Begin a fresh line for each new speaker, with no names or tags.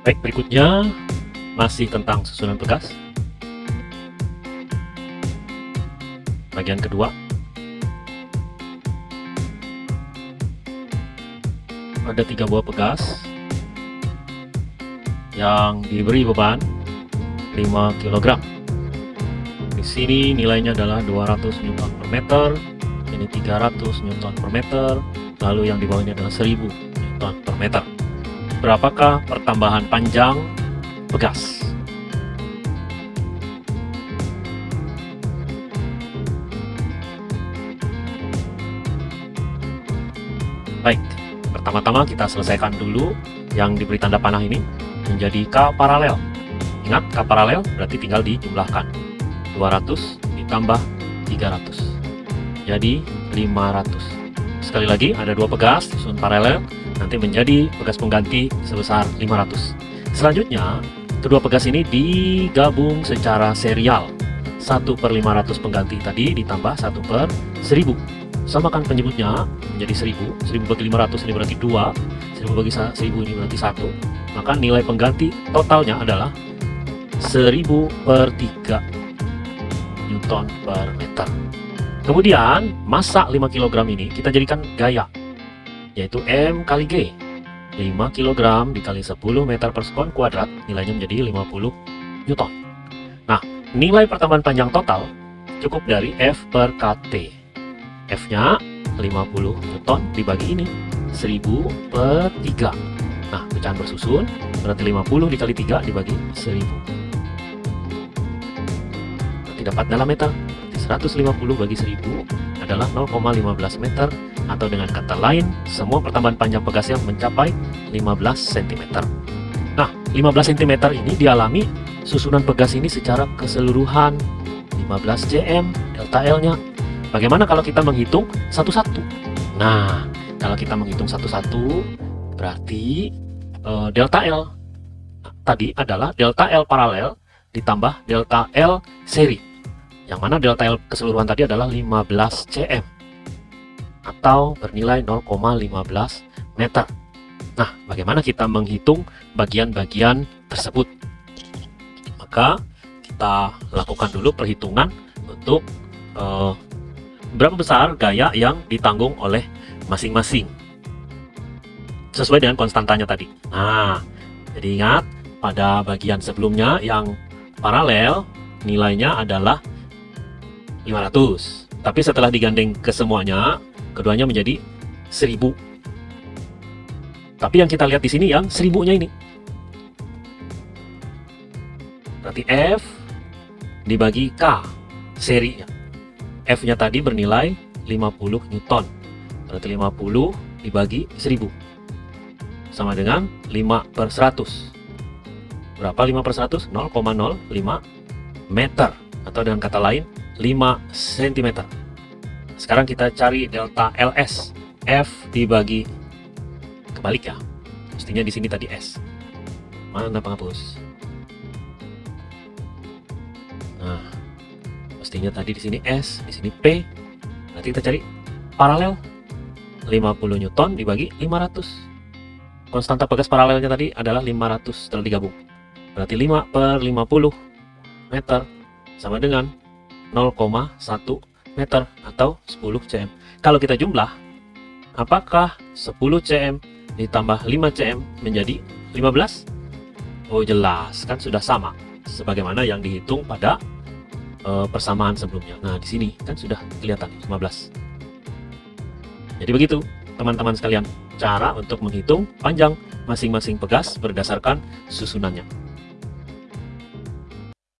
Baik, berikutnya masih tentang susunan pegas. Bagian kedua. Ada tiga buah pegas yang diberi beban 5 kg. Di sini nilainya adalah 200 Newton per meter, ini 300 Newton per meter, lalu yang di bawah ini adalah 1000 Newton per meter. Berapakah pertambahan panjang pegas? Baik, pertama-tama kita selesaikan dulu yang diberi tanda panah ini menjadi K paralel. Ingat, K paralel berarti tinggal dijumlahkan. 200 ditambah 300. Jadi 500. Sekali lagi, ada dua pegas susun paralel nanti menjadi pegas pengganti sebesar 500. Selanjutnya, kedua pegas ini digabung secara serial. 1 per 500 pengganti tadi ditambah 1 per 1000. Samakan penyebutnya menjadi 1000. 1000 bagi 500 ini berarti 2. 1000 bagi 1000 ini berarti 1. Maka nilai pengganti totalnya adalah 1000 per 3 Newton per meter. Kemudian, massa 5 kg ini kita jadikan gaya yaitu M kali G. 5 kg dikali 10 meter per sekon kuadrat nilainya menjadi 50 Newton. Nah nilai pertambahan panjang total cukup dari F per KT F nya 50 Newton dibagi ini 1000 per 3 nah pecahan bersusun berarti 50 dikali 3 dibagi 1000 nanti dapat dalam meter 150 bagi 1000 adalah 0,15 meter atau dengan kata lain, semua pertambahan panjang pegasnya mencapai 15 cm. Nah, 15 cm ini dialami susunan pegas ini secara keseluruhan 15 cm delta L-nya. Bagaimana kalau kita menghitung satu-satu? Nah, kalau kita menghitung satu-satu, berarti uh, delta L tadi adalah delta L paralel ditambah delta L seri. Yang mana delta L keseluruhan tadi adalah 15 cm atau bernilai 0,15 meter. Nah, bagaimana kita menghitung bagian-bagian tersebut? Maka kita lakukan dulu perhitungan untuk uh, berapa besar gaya yang ditanggung oleh masing-masing sesuai dengan konstantanya tadi. Nah, jadi ingat pada bagian sebelumnya yang paralel nilainya adalah 500. Tapi setelah digandeng ke semuanya, keduanya menjadi 1000 tapi yang kita lihat di sini yang seribunya ini. Berarti F dibagi K serinya F nya tadi bernilai 50 Newton. Berarti 50 dibagi 1000 sama dengan 5 per 100 berapa 5 per 100? 0,05 meter. Atau dengan kata lain 5 cm sekarang kita cari delta LS. F dibagi kebalik ya. Mestinya di sini tadi S. Mana penghapus? Nah, mestinya tadi di sini S, di sini P. Nanti kita cari paralel 50 Newton dibagi 500. Konstanta pegas paralelnya tadi adalah 500 setelah digabung. Berarti 5 per 50 meter sama dengan 0,1 meter atau 10 cm. Kalau kita jumlah, apakah 10 cm ditambah 5 cm menjadi 15? Oh jelas, kan sudah sama. Sebagaimana yang dihitung pada uh, persamaan sebelumnya. Nah di sini kan sudah kelihatan 15. Jadi begitu teman-teman sekalian, cara untuk menghitung panjang masing-masing pegas berdasarkan susunannya.